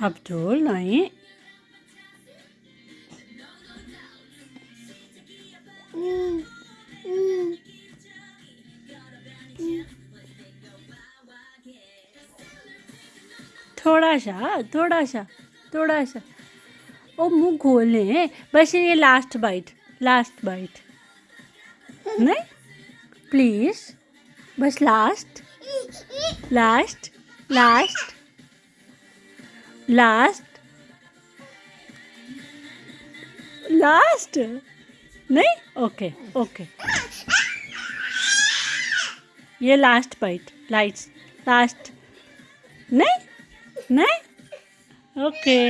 اب ڈھول لائیں۔ تھوڑا سا تھوڑا سا تھوڑا سا۔ وہ منہ کھولیں۔ بس یہ لاسٹ بائٹ لاسٹ بائٹ نہیں؟ پلیز بس last last last last last نہیں اوکے اوکے یہ لاسٹ بائٹ لائٹس لاسٹ نہیں نہیں اوکے